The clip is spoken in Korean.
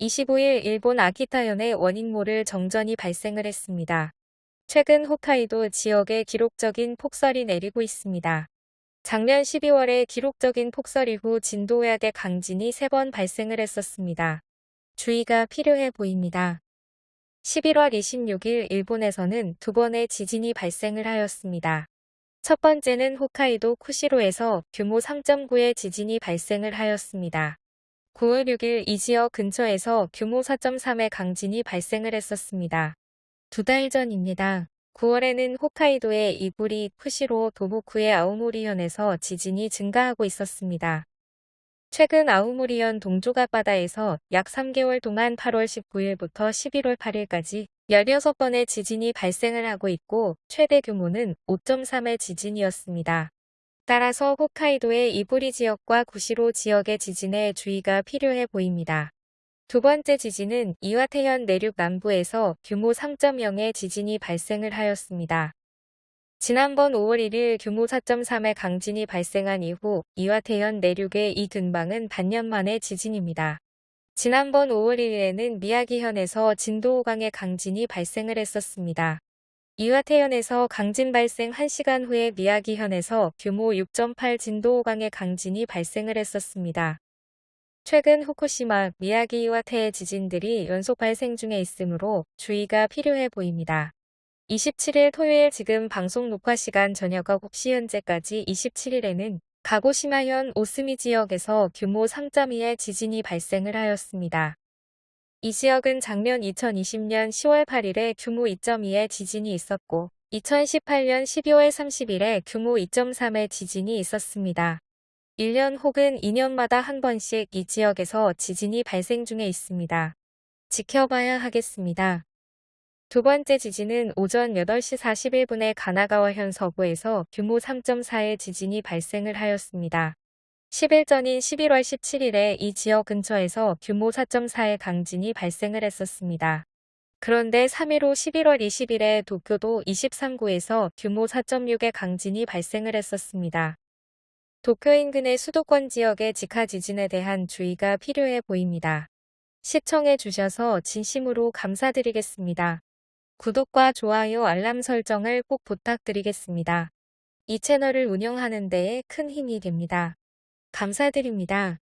25일 일본 아키타현의 원인모를 정전이 발생을 했습니다. 최근 홋카이도 지역에 기록적인 폭설이 내리고 있습니다. 작년 12월에 기록적인 폭설 이후 진도 외악의 강진이 3번 발생을 했었습니다. 주의가 필요해 보입니다. 11월 26일 일본에서는 두 번의 지진이 발생을 하였습니다. 첫 번째는 홋카이도 쿠시로에서 규모 3.9의 지진이 발생을 하였습니다. 9월 6일 이 지역 근처에서 규모 4.3의 강진이 발생을 했었습니다. 두 달 전입니다. 9월에는 홋카이도의 이부리, 쿠시로, 도보쿠의 아우모리현에서 지진이 증가하고 있었습니다. 최근 아우모리현 동쪽 앞바다에서 약 3개월 동안 8월 19일부터 11월 8일까지 16번의 지진이 발생을 하고 있고 최대 규모는 5.3의 지진이었습니다. 따라서 홋카이도의 이부리 지역과 구시로 지역의 지진에 주의가 필요해 보입니다. 두 번째 지진은 이와테현 내륙 남부에서 규모 3.0의 지진이 발생을 하였습니다. 지난번 5월 1일 규모 4.3의 강진이 발생한 이후 이와테현 내륙의 이 근방은 반년 만의 지진입니다. 지난번 5월 1일에는 미야기현에서 진도 5강의 강진이 발생을 했었습니다. 이와태현에서 강진 발생 1시간 후에 미야기현에서 규모 6.8 진도 5강의 강진이 발생을 했었습니다. 최근 후쿠시마, 미야기 이와테의 지진들이 연속 발생 중에 있으므로 주의가 필요해 보입니다. 27일 토요일 지금 방송 녹화 시간 저녁 9시 현재까지 27일에는 가고시마현 오스미 지역에서 규모 3.2의 지진이 발생을 하였습니다. 이 지역은 작년 2020년 10월 8일에 규모 2.2의 지진이 있었고 2018년 12월 30일에 규모 2.3의 지진이 있었습니다. 1년 혹은 2년마다 한 번씩 이 지역에서 지진이 발생 중에 있습니다. 지켜봐야 하겠습니다. 두 번째 지진은 오전 8시 41분에 가나가와현 서부에서 규모 3.4의 지진이 발생을 하였습니다. 10일 전인 11월 17일에 이 지역 근처에서 규모 4.4의 강진이 발생을 했었습니다. 그런데 3일 후 11월 20일에 도쿄도 23구에서 규모 4.6의 강진이 발생을 했었습니다. 도쿄 인근의 수도권 지역의 직하 지진에 대한 주의가 필요해 보입니다. 시청해 주셔서 진심으로 감사드리겠습니다. 구독과 좋아요 알람 설정을 꼭 부탁드리겠습니다. 이 채널을 운영하는 데에 큰 힘이 됩니다. 감사드립니다.